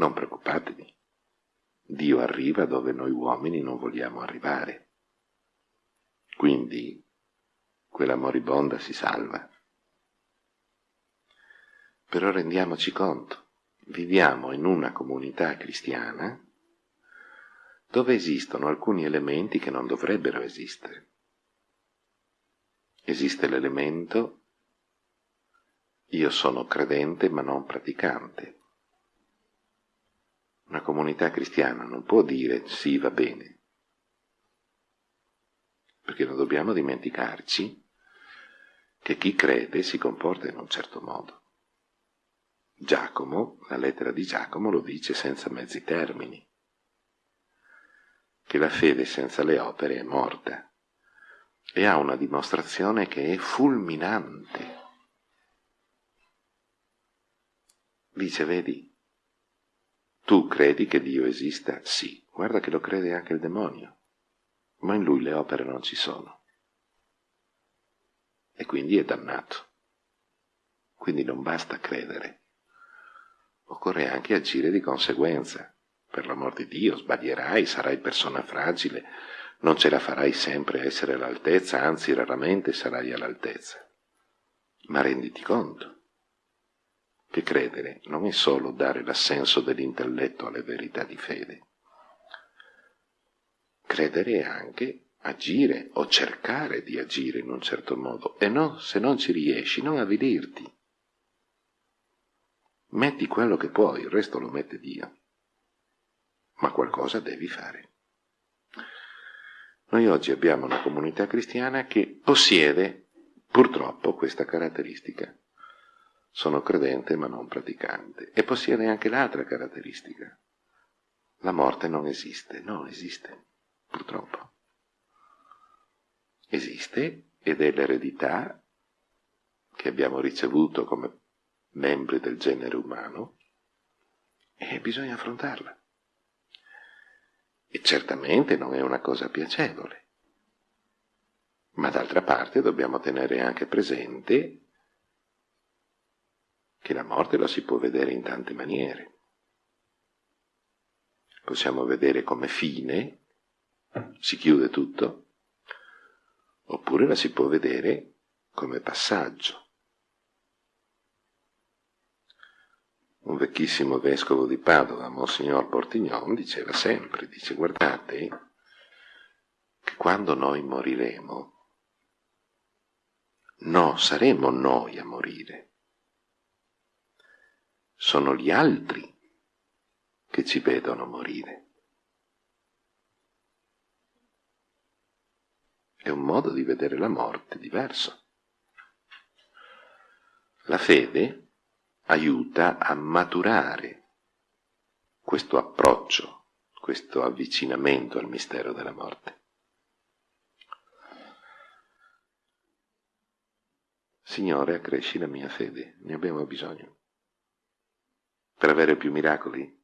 non preoccupatevi. Dio arriva dove noi uomini non vogliamo arrivare. Quindi quella moribonda si salva. Però rendiamoci conto, viviamo in una comunità cristiana dove esistono alcuni elementi che non dovrebbero esistere. Esiste l'elemento io sono credente ma non praticante. Una comunità cristiana non può dire sì va bene, perché non dobbiamo dimenticarci che chi crede si comporta in un certo modo. Giacomo, la lettera di Giacomo lo dice senza mezzi termini, che la fede senza le opere è morta e ha una dimostrazione che è fulminante. Dice, vedi, tu credi che Dio esista? Sì, guarda che lo crede anche il demonio, ma in lui le opere non ci sono. E quindi è dannato. Quindi non basta credere occorre anche agire di conseguenza. Per l'amor di Dio, sbaglierai, sarai persona fragile, non ce la farai sempre a essere all'altezza, anzi raramente sarai all'altezza. Ma renditi conto che credere non è solo dare l'assenso dell'intelletto alle verità di fede. Credere è anche agire o cercare di agire in un certo modo e no, se non ci riesci, non avvilirti. Metti quello che puoi, il resto lo mette Dio. Ma qualcosa devi fare. Noi oggi abbiamo una comunità cristiana che possiede purtroppo questa caratteristica. Sono credente ma non praticante. E possiede anche l'altra caratteristica. La morte non esiste. No, esiste. Purtroppo. Esiste ed è l'eredità che abbiamo ricevuto come membri del genere umano, e bisogna affrontarla. E certamente non è una cosa piacevole. Ma d'altra parte dobbiamo tenere anche presente che la morte la si può vedere in tante maniere. Possiamo vedere come fine, si chiude tutto, oppure la si può vedere come passaggio. un vecchissimo vescovo di Padova, Monsignor Portignon, diceva sempre, dice guardate che quando noi moriremo, no, saremo noi a morire, sono gli altri che ci vedono morire. È un modo di vedere la morte diverso. La fede aiuta a maturare questo approccio, questo avvicinamento al mistero della morte. Signore, accresci la mia fede, ne abbiamo bisogno. Per avere più miracoli?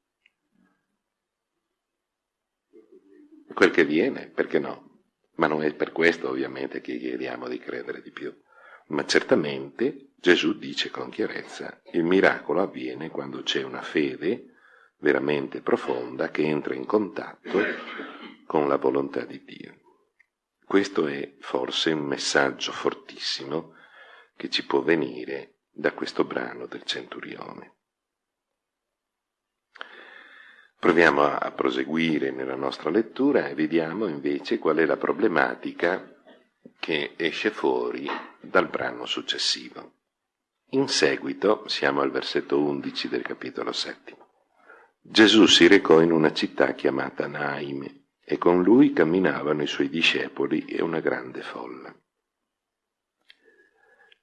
Quel che viene, perché no? Ma non è per questo ovviamente che chiediamo di credere di più. Ma certamente Gesù dice con chiarezza, il miracolo avviene quando c'è una fede veramente profonda che entra in contatto con la volontà di Dio. Questo è forse un messaggio fortissimo che ci può venire da questo brano del centurione. Proviamo a, proseguire nella nostra lettura e vediamo invece qual è la problematica che esce fuori dal brano successivo. In seguito, siamo al versetto 11 del capitolo settimo. Gesù si recò in una città chiamata Naime e con lui camminavano i suoi discepoli e una grande folla.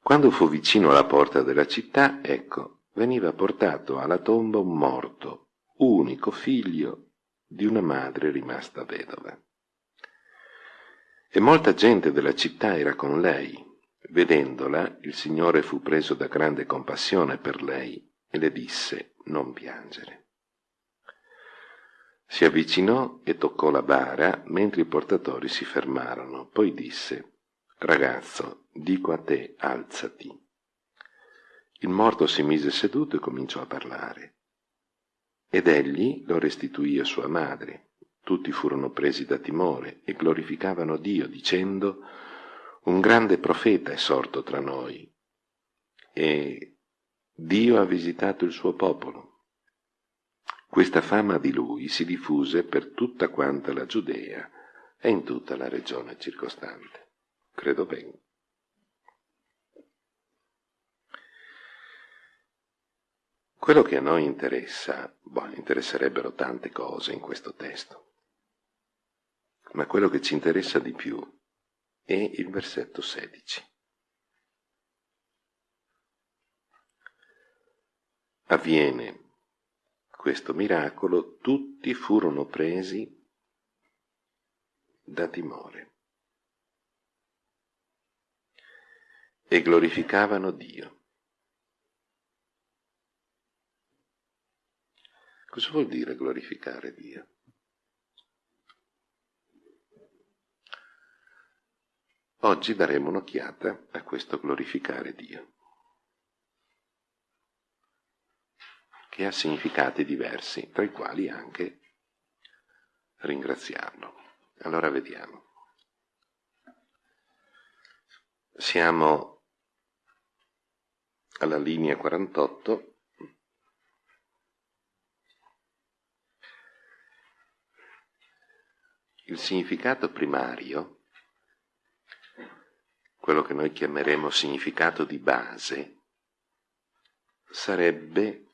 Quando fu vicino alla porta della città, ecco, veniva portato alla tomba un morto, unico figlio di una madre rimasta vedova. E molta gente della città era con lei. Vedendola, il Signore fu preso da grande compassione per lei e le disse, non piangere. Si avvicinò e toccò la bara mentre i portatori si fermarono. Poi disse, ragazzo, dico a te, alzati. Il morto si mise seduto e cominciò a parlare. Ed egli lo restituì a sua madre. Tutti furono presi da timore e glorificavano Dio, dicendo, un grande profeta è sorto tra noi e Dio ha visitato il suo popolo. Questa fama di lui si diffuse per tutta quanta la Giudea e in tutta la regione circostante. Credo bene. Quello che a noi interessa, boh, interesserebbero tante cose in questo testo, ma quello che ci interessa di più è il versetto 16. Avviene questo miracolo, tutti furono presi da timore e glorificavano Dio. Cosa vuol dire glorificare Dio? Oggi daremo un'occhiata a questo glorificare Dio, che ha significati diversi, tra i quali anche ringraziarlo. Allora vediamo. Siamo alla linea 48 Il significato primario, quello che noi chiameremo significato di base, sarebbe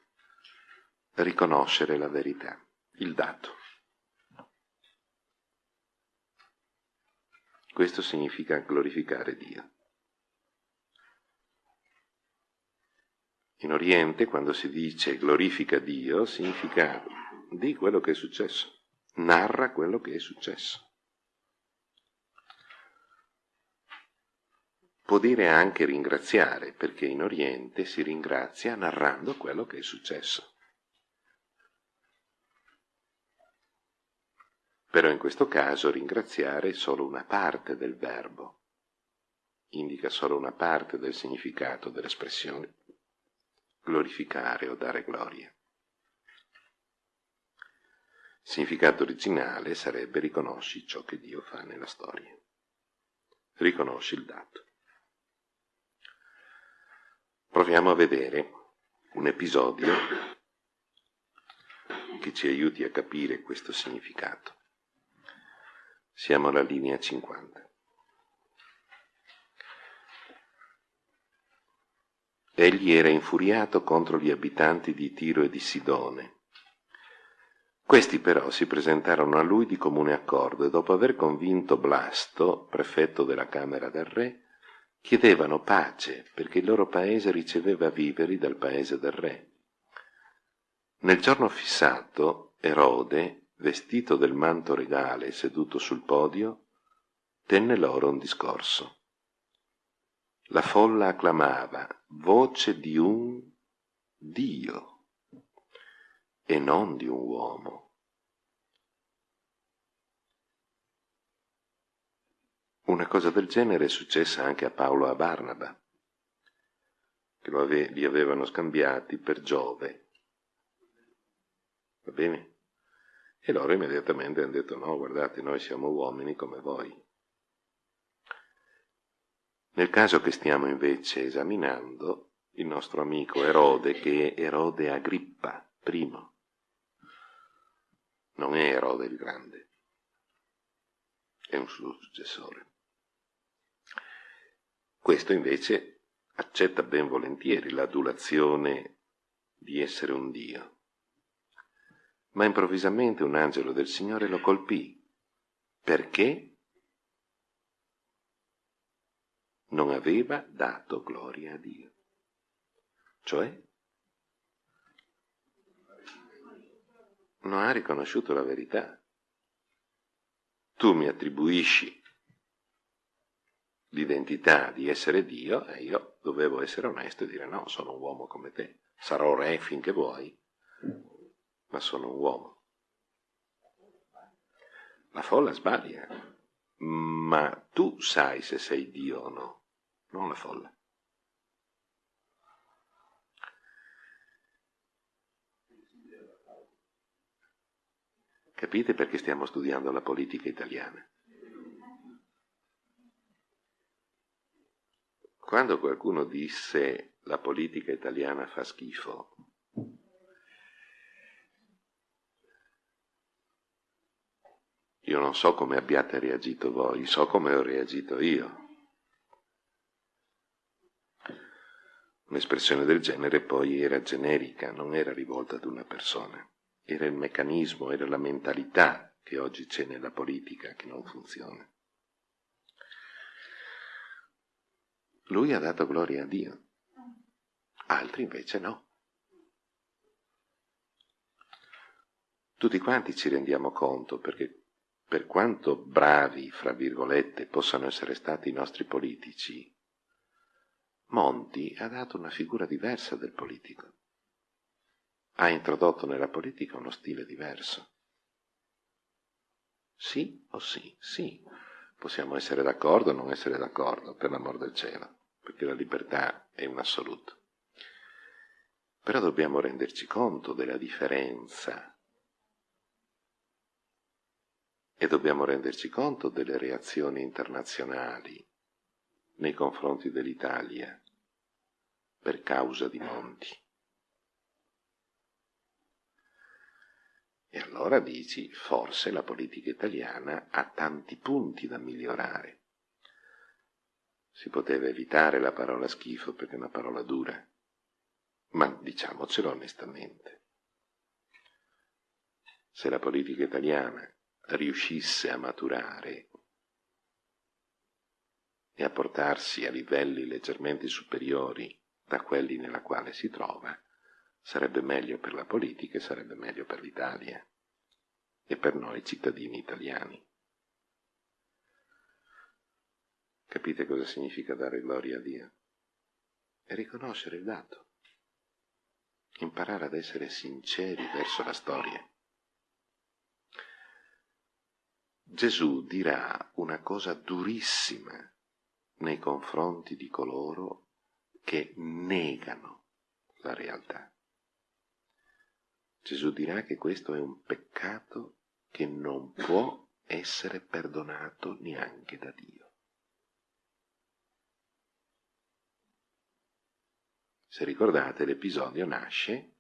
riconoscere la verità, il dato. Questo significa glorificare Dio. In Oriente, quando si dice glorifica Dio, significa di quello che è successo narra quello che è successo. Può dire anche ringraziare, perché in Oriente si ringrazia narrando quello che è successo. Però in questo caso ringraziare è solo una parte del verbo, indica solo una parte del significato dell'espressione glorificare o dare gloria. Significato originale sarebbe riconosci ciò che Dio fa nella storia. Riconosci il dato. Proviamo a vedere un episodio che ci aiuti a capire questo significato. Siamo alla linea 50. Egli era infuriato contro gli abitanti di Tiro e di Sidone questi però si presentarono a lui di comune accordo e dopo aver convinto Blasto, prefetto della Camera del Re, chiedevano pace perché il loro paese riceveva viveri dal paese del Re. Nel giorno fissato, Erode, vestito del manto regale seduto sul podio, tenne loro un discorso. La folla acclamava voce di un Dio e non di un uomo. Una cosa del genere è successa anche a Paolo e a Barnaba, che ave li avevano scambiati per Giove. Va bene? E loro immediatamente hanno detto no, guardate, noi siamo uomini come voi. Nel caso che stiamo invece esaminando, il nostro amico Erode, che è Erode Agrippa, primo, non è Erode il Grande, è un suo successore. Questo invece accetta ben volentieri l'adulazione di essere un Dio. Ma improvvisamente un angelo del Signore lo colpì. Perché? Non aveva dato gloria a Dio. Cioè, non ha riconosciuto la verità. Tu mi attribuisci l'identità di essere Dio e io dovevo essere onesto e dire no, sono un uomo come te, sarò re finché vuoi, ma sono un uomo. La folla sbaglia, ma tu sai se sei Dio o no, non la folla. Capite perché stiamo studiando la politica italiana? Quando qualcuno disse la politica italiana fa schifo, io non so come abbiate reagito voi, so come ho reagito io. Un'espressione del genere poi era generica, non era rivolta ad una persona era il meccanismo, era la mentalità che oggi c'è nella politica che non funziona. Lui ha dato gloria a Dio, altri invece no. Tutti quanti ci rendiamo conto perché per quanto bravi, fra virgolette, possano essere stati i nostri politici, Monti ha dato una figura diversa del politico ha introdotto nella politica uno stile diverso. Sì o sì? Sì. Possiamo essere d'accordo o non essere d'accordo, per l'amor del cielo, perché la libertà è un assoluto. Però dobbiamo renderci conto della differenza e dobbiamo renderci conto delle reazioni internazionali nei confronti dell'Italia per causa di Monti. E allora dici, forse la politica italiana ha tanti punti da migliorare. Si poteva evitare la parola schifo perché è una parola dura, ma diciamocelo onestamente. Se la politica italiana riuscisse a maturare e a portarsi a livelli leggermente superiori da quelli nella quale si trova, Sarebbe meglio per la politica e sarebbe meglio per l'Italia e per noi cittadini italiani. Capite cosa significa dare gloria a Dio? E riconoscere il dato. Imparare ad essere sinceri verso la storia. Gesù dirà una cosa durissima nei confronti di coloro che negano la realtà. Gesù dirà che questo è un peccato che non può essere perdonato neanche da Dio. Se ricordate l'episodio nasce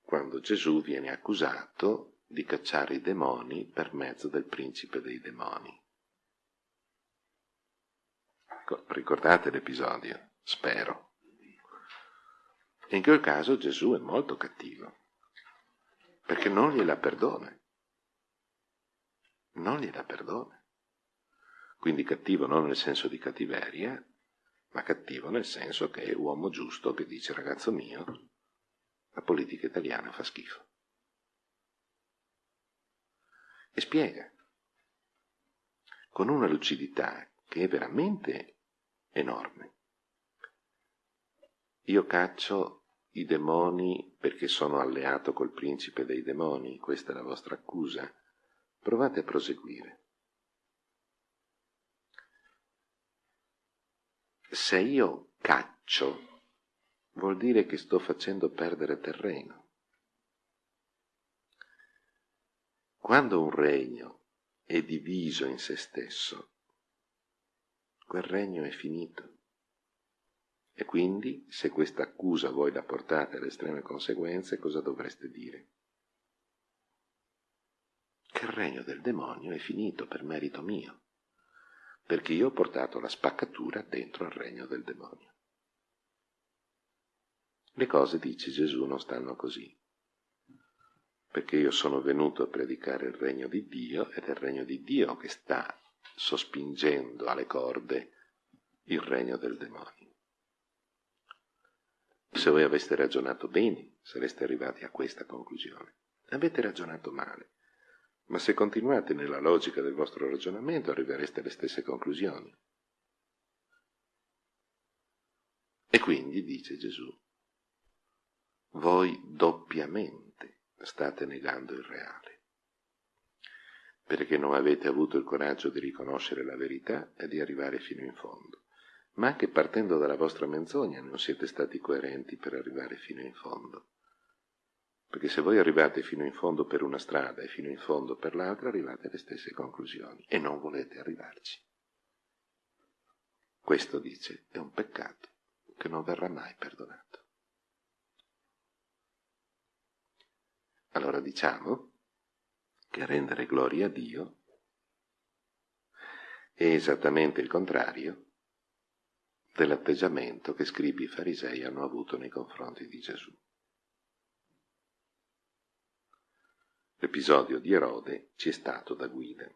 quando Gesù viene accusato di cacciare i demoni per mezzo del principe dei demoni. Ricordate l'episodio? Spero. In quel caso Gesù è molto cattivo perché non gliela perdona. Non gliela perdona. Quindi cattivo non nel senso di cattiveria, ma cattivo nel senso che è uomo giusto che dice ragazzo mio, la politica italiana fa schifo. E spiega, con una lucidità che è veramente enorme. Io caccio i demoni perché sono alleato col principe dei demoni, questa è la vostra accusa. Provate a proseguire. Se io caccio, vuol dire che sto facendo perdere terreno. Quando un regno è diviso in se stesso, quel regno è finito. E quindi, se questa accusa voi la portate alle estreme conseguenze, cosa dovreste dire? Che il regno del demonio è finito per merito mio, perché io ho portato la spaccatura dentro al regno del demonio. Le cose, dice Gesù, non stanno così, perché io sono venuto a predicare il regno di Dio ed è il regno di Dio che sta sospingendo alle corde il regno del demonio. Se voi aveste ragionato bene, sareste arrivati a questa conclusione. Avete ragionato male, ma se continuate nella logica del vostro ragionamento arrivereste alle stesse conclusioni. E quindi, dice Gesù, voi doppiamente state negando il reale, perché non avete avuto il coraggio di riconoscere la verità e di arrivare fino in fondo ma anche partendo dalla vostra menzogna non siete stati coerenti per arrivare fino in fondo. Perché se voi arrivate fino in fondo per una strada e fino in fondo per l'altra, arrivate alle stesse conclusioni e non volete arrivarci. Questo dice è un peccato che non verrà mai perdonato. Allora diciamo che rendere gloria a Dio è esattamente il contrario dell'atteggiamento che scribi farisei hanno avuto nei confronti di Gesù. L'episodio di Erode ci è stato da guida.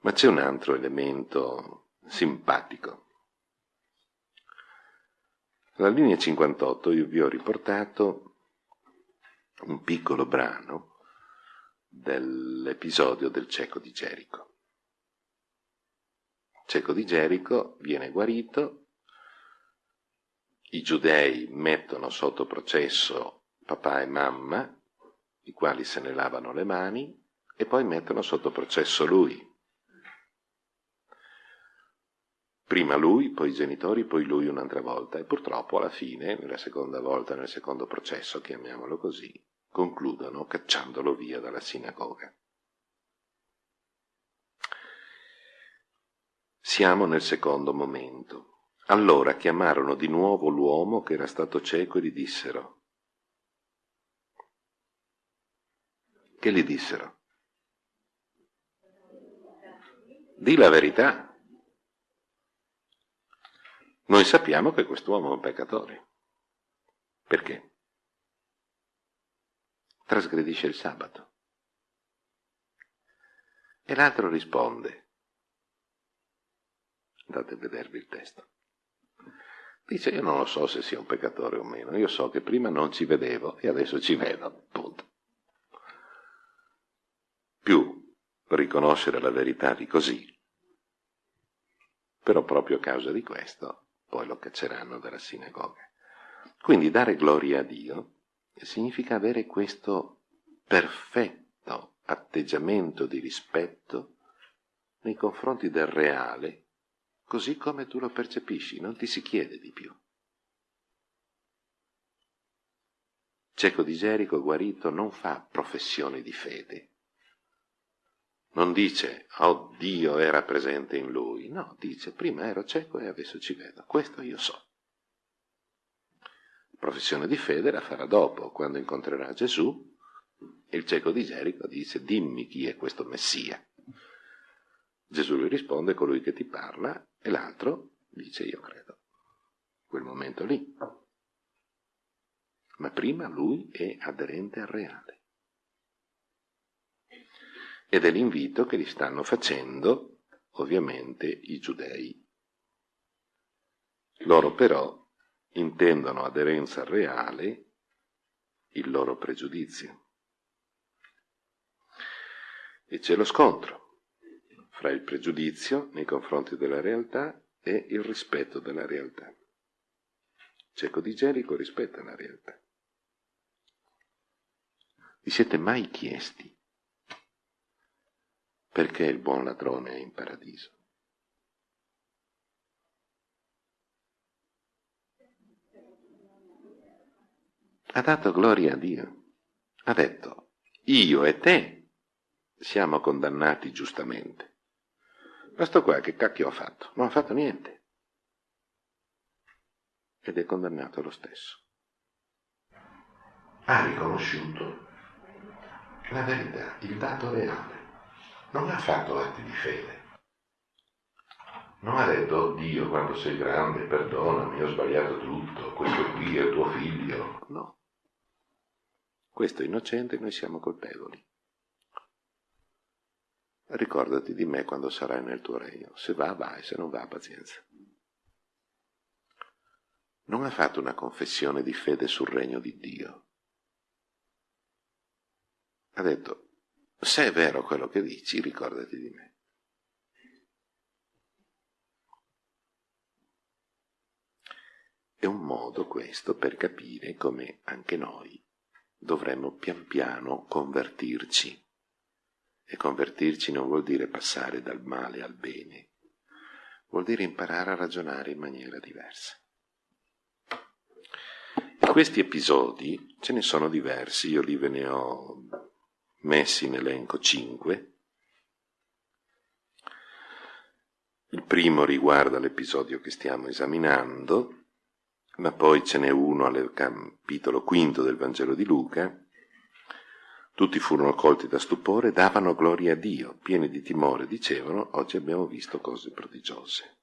Ma c'è un altro elemento simpatico. Alla linea 58 io vi ho riportato un piccolo brano dell'episodio del cieco di Gerico. Cieco di Gerico viene guarito, i giudei mettono sotto processo papà e mamma, i quali se ne lavano le mani, e poi mettono sotto processo lui. Prima lui, poi i genitori, poi lui un'altra volta, e purtroppo alla fine, nella seconda volta, nel secondo processo, chiamiamolo così, concludono cacciandolo via dalla sinagoga. Siamo nel secondo momento. Allora chiamarono di nuovo l'uomo che era stato cieco e gli dissero. Che gli dissero? Di la verità. Noi sappiamo che quest'uomo è un peccatore. Perché? trasgredisce il sabato. E l'altro risponde, andate a vedervi il testo. Dice, io non lo so se sia un peccatore o meno, io so che prima non ci vedevo e adesso ci vedo, punto. Più riconoscere la verità di così, però proprio a causa di questo poi lo cacceranno dalla sinagoga. Quindi dare gloria a Dio significa avere questo perfetto atteggiamento di rispetto nei confronti del reale, così come tu lo percepisci, non ti si chiede di più. Cieco di Gerico guarito non fa professione di fede. Non dice, oh Dio era presente in lui. No, dice, prima ero cieco e adesso ci vedo. Questo io so professione di fede la farà dopo, quando incontrerà Gesù. Il cieco di Gerico dice, dimmi chi è questo Messia. Gesù gli risponde, colui che ti parla, e l'altro dice, io credo. Quel momento lì. Ma prima lui è aderente al reale. Ed è l'invito che gli stanno facendo, ovviamente, i giudei. Loro però intendono aderenza reale il loro pregiudizio. E c'è lo scontro fra il pregiudizio nei confronti della realtà e il rispetto della realtà. Cieco di Gerico rispetta la realtà. Vi siete mai chiesti perché il buon ladrone è in paradiso? ha dato gloria a Dio. Ha detto, io e te siamo condannati giustamente. Questo qua che cacchio ha fatto? Non ha fatto niente. Ed è condannato lo stesso. Ha riconosciuto la verità, il dato reale. Non ha fatto atti di fede. Non ha detto, Dio, quando sei grande, perdonami, ho sbagliato tutto, questo qui è tuo figlio. No. Questo è innocente, noi siamo colpevoli. Ricordati di me quando sarai nel tuo regno. Se va, vai, se non va, pazienza. Non ha fatto una confessione di fede sul regno di Dio. Ha detto, se è vero quello che dici, ricordati di me. È un modo questo per capire come anche noi dovremmo pian piano convertirci. E convertirci non vuol dire passare dal male al bene, vuol dire imparare a ragionare in maniera diversa. questi episodi ce ne sono diversi, io li ve ne ho messi in elenco cinque. Il primo riguarda l'episodio che stiamo esaminando, ma poi ce n'è uno al capitolo quinto del Vangelo di Luca. Tutti furono colti da stupore, davano gloria a Dio, pieni di timore, dicevano, oggi abbiamo visto cose prodigiose.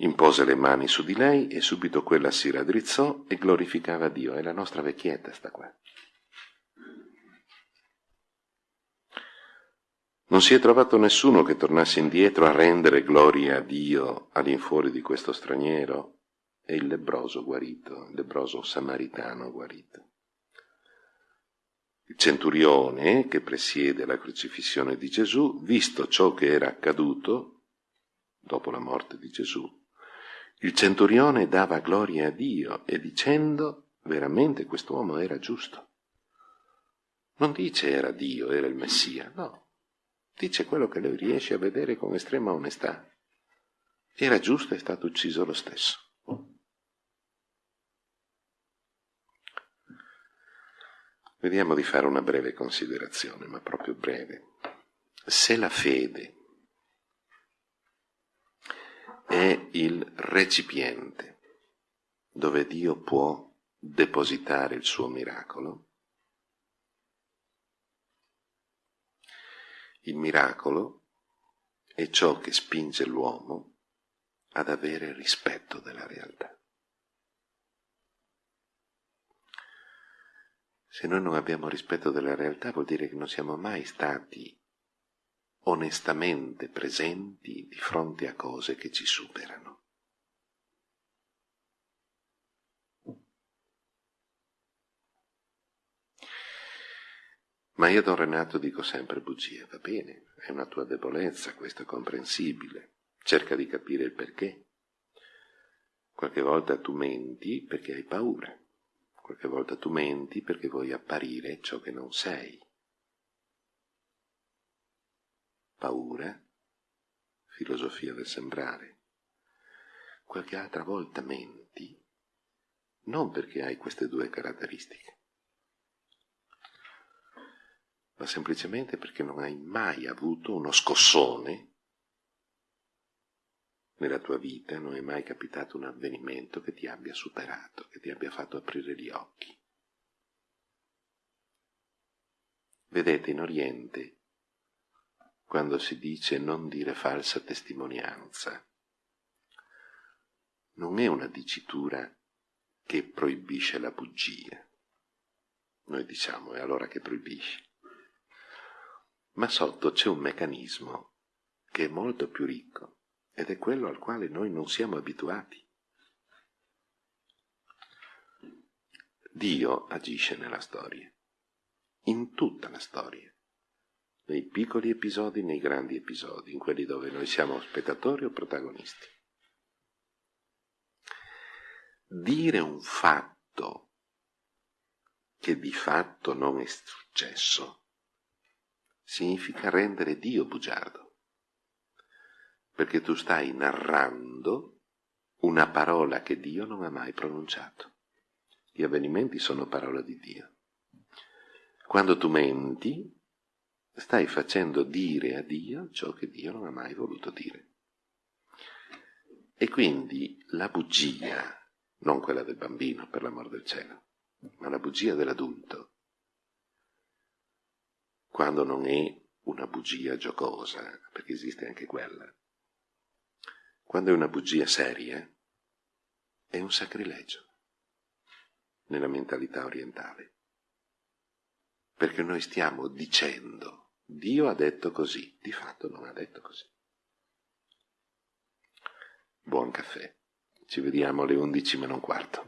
Impose le mani su di lei e subito quella si raddrizzò e glorificava Dio. È la nostra vecchietta sta qua. Non si è trovato nessuno che tornasse indietro a rendere gloria a Dio all'infuori di questo straniero e il lebroso guarito, il lebroso samaritano guarito. Il centurione che presiede la crocifissione di Gesù, visto ciò che era accaduto dopo la morte di Gesù, il centurione dava gloria a Dio e dicendo veramente quest'uomo era giusto. Non dice era Dio, era il Messia, no. Dice quello che lui riesce a vedere con estrema onestà. Era giusto e è stato ucciso lo stesso. Vediamo di fare una breve considerazione, ma proprio breve. Se la fede è il recipiente dove Dio può depositare il suo miracolo. Il miracolo è ciò che spinge l'uomo ad avere rispetto della realtà. Se noi non abbiamo rispetto della realtà vuol dire che non siamo mai stati onestamente presenti di fronte a cose che ci superano. Ma io, Don Renato, dico sempre bugie, va bene, è una tua debolezza, questo è comprensibile, cerca di capire il perché. Qualche volta tu menti perché hai paura, qualche volta tu menti perché vuoi apparire ciò che non sei. paura, filosofia del sembrare. Qualche altra volta menti, non perché hai queste due caratteristiche, ma semplicemente perché non hai mai avuto uno scossone nella tua vita, non è mai capitato un avvenimento che ti abbia superato, che ti abbia fatto aprire gli occhi. Vedete, in Oriente quando si dice non dire falsa testimonianza. Non è una dicitura che proibisce la bugia. Noi diciamo, è allora che proibisci. Ma sotto c'è un meccanismo che è molto più ricco ed è quello al quale noi non siamo abituati. Dio agisce nella storia, in tutta la storia nei piccoli episodi, nei grandi episodi, in quelli dove noi siamo spettatori o protagonisti. Dire un fatto che di fatto non è successo significa rendere Dio bugiardo, perché tu stai narrando una parola che Dio non ha mai pronunciato. Gli avvenimenti sono parola di Dio. Quando tu menti, stai facendo dire a Dio ciò che Dio non ha mai voluto dire. E quindi la bugia, non quella del bambino per l'amor del cielo, ma la bugia dell'adulto, quando non è una bugia giocosa, perché esiste anche quella, quando è una bugia seria, è un sacrilegio nella mentalità orientale. Perché noi stiamo dicendo Dio ha detto così, di fatto non ha detto così. Buon caffè. Ci vediamo alle 11 meno un quarto.